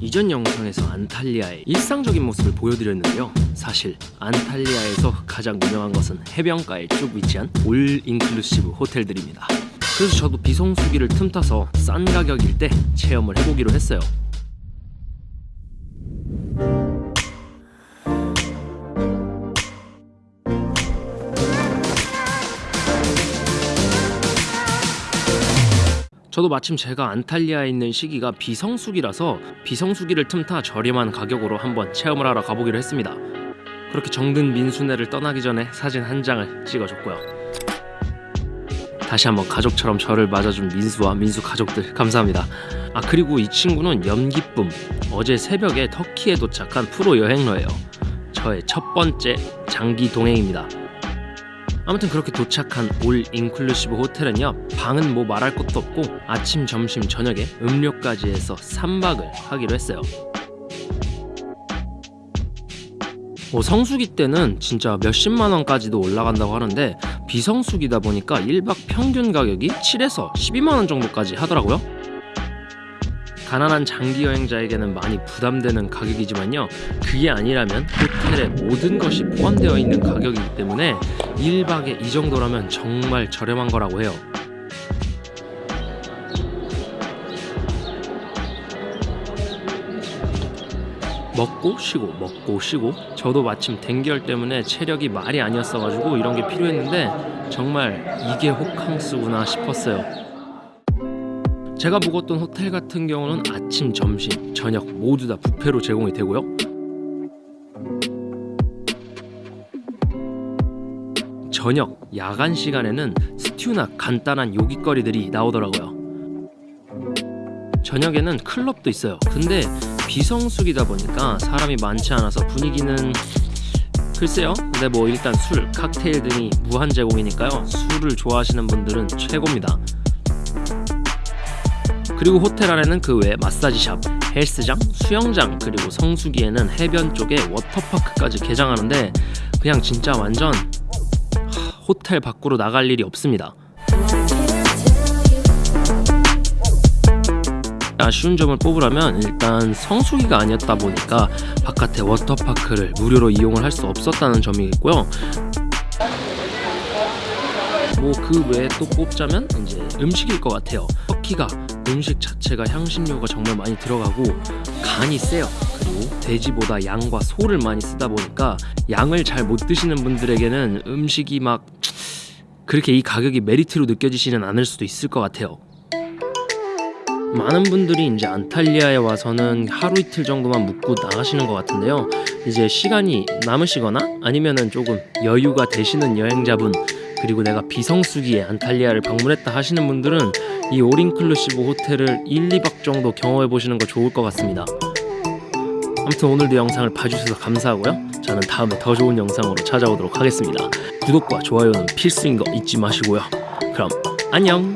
이전 영상에서 안탈리아의 일상적인 모습을 보여드렸는데요. 사실 안탈리아에서 가장 유명한 것은 해변가에 쭉 위치한 올 인클루시브 호텔들입니다. 그래서 저도 비성수기를 틈타서 싼 가격일 때 체험을 해보기로 했어요 저도 마침 제가 안탈리아에 있는 시기가 비성수기라서 비성수기를 틈타 저렴한 가격으로 한번 체험을 하러 가보기로 했습니다. 그렇게 정든 민수네를 떠나기 전에 사진 한 장을 찍어줬고요. 다시 한번 가족처럼 저를 맞아준 민수와 민수 가족들 감사합니다. 아 그리고 이 친구는 연기쁨 어제 새벽에 터키에 도착한 프로 여행러예요. 저의 첫 번째 장기 동행입니다. 아무튼 그렇게 도착한 올 인클루시브 호텔은요 방은 뭐 말할 것도 없고 아침 점심 저녁에 음료까지 해서 3박을 하기로 했어요. 뭐 성수기 때는 진짜 몇십만 원까지도 올라간다고 하는데 비성수기다 보니까 1박 평균 가격이 7에서 12만 원 정도까지 하더라고요 가난한 장기 여행자에게는 많이 부담되는 가격이지만요. 그게 아니라면 호텔에 모든 것이 포함되어 있는 가격이기 때문에 1박에 이 정도라면 정말 저렴한 거라고 해요. 먹고 쉬고 먹고 쉬고. 저도 마침 댕결 때문에 체력이 말이 아니었어가지고 이런 게 필요했는데 정말 이게 호캉스구나 싶었어요 제가 묵었던 호텔 같은 경우는 아침, 점심, 저녁 모두 다 뷔페로 제공이 되고요. 저녁, 야간 시간에는 스튜나 간단한 요깃거리들이 나오더라고요. 저녁에는 클럽도 있어요. 근데 비성수기다 보니까 사람이 많지 않아서 분위기는 글쎄요. 근데 뭐 일단 술, 칵테일 등이 무한 제공이니까요. 술을 좋아하시는 분들은 최고입니다 그리고 호텔 안에는 그 외에 마사지샵, 헬스장, 수영장 그리고 성수기에는 해변 쪽에 워터파크까지 개장하는데 그냥 진짜 완전 호텔 밖으로 나갈 일이 없습니다. 아쉬운 점을 뽑으라면 일단 성수기가 아니었다 보니까 바깥에 워터파크를 무료로 이용을 할 수 없었다는 점이겠고요. 뭐 그 외에 또 뽑자면 이제 음식일 것 같아요. 터키가 음식 자체가 향신료가 정말 많이 들어가고 간이 세요. 그리고 돼지보다 양과 소를 많이 쓰다 보니까 양을 잘 못 드시는 분들에게는 음식이 막 그렇게 이 가격이 메리트로 느껴지지는 않을 수도 있을 것 같아요. 많은 분들이 이제 안탈리아에 와서는 하루 이틀 정도만 묵고 나가시는 것 같은데요. 이제 시간이 남으시거나 아니면은 조금 여유가 되시는 여행자분 그리고 내가 비성수기에 안탈리아를 방문했다 하시는 분들은 이 올인클루시브 호텔을 1, 2박 정도 경험해 보시는 거 좋을 것 같습니다. 아무튼 오늘도 영상을 봐주셔서 감사하고요. 저는 다음에 더 좋은 영상으로 찾아오도록 하겠습니다. 구독과 좋아요는 필수인 거 잊지 마시고요. 그럼 안녕